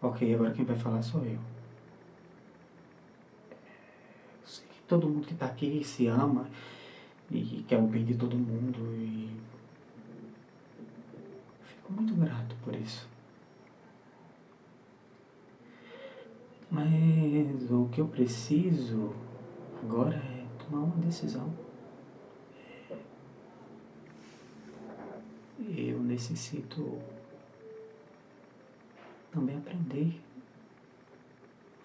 Ok, agora quem vai falar sou eu. Eu sei que todo mundo que está aqui se ama e quer o bem de todo mundo e fico muito grato por isso. Mas o que eu preciso agora é tomar uma decisão. Eu necessito também aprender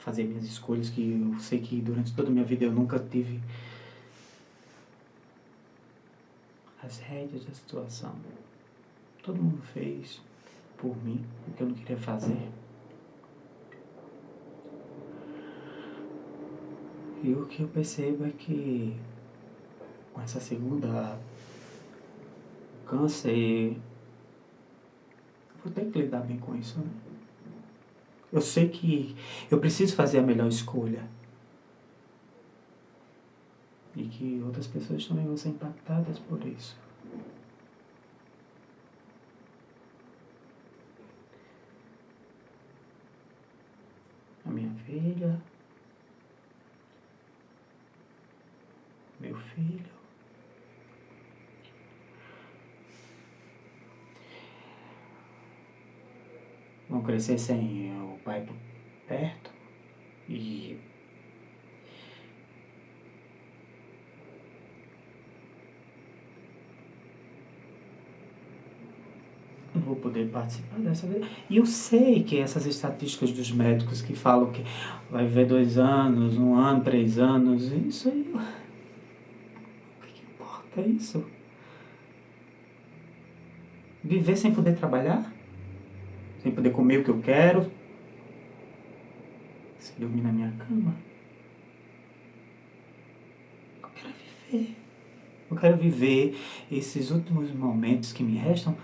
fazer minhas escolhas, que eu sei que durante toda a minha vida eu nunca tive as rédeas da situação. Todo mundo fez por mim o que eu não queria fazer. E o que eu percebo é que com essa segunda câncer, vou ter que lidar bem com isso, né? Eu sei que eu preciso fazer a melhor escolha. E que outras pessoas também vão ser impactadas por isso. A minha filha, meu filho. Vão crescer sem o por perto e não vou poder participar dessa vez. E eu sei que essas estatísticas dos médicos que falam que vai viver dois anos, um ano, três anos, isso aí é isso. Viver sem poder trabalhar, sem poder comer o que eu quero, dormir na minha cama. Eu quero viver. Eu quero viver esses últimos momentos que me restam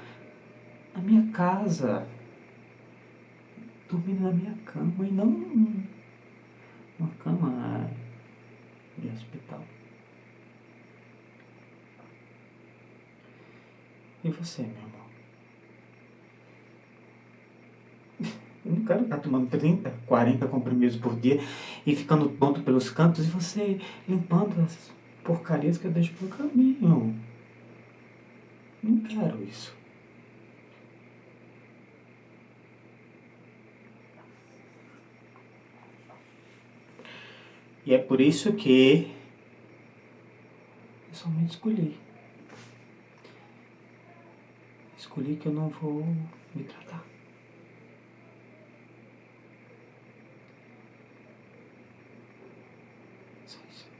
na minha casa, dormindo na minha cama e não numa cama de hospital. E você, meu Eu não quero estar tomando 30, 40 comprimidos por dia e ficando tonto pelos cantos e você limpando as porcarias que eu deixo pelo caminho. Não quero isso. E é por isso que eu somente escolhi escolhi que eu não vou me tratar. Só isso.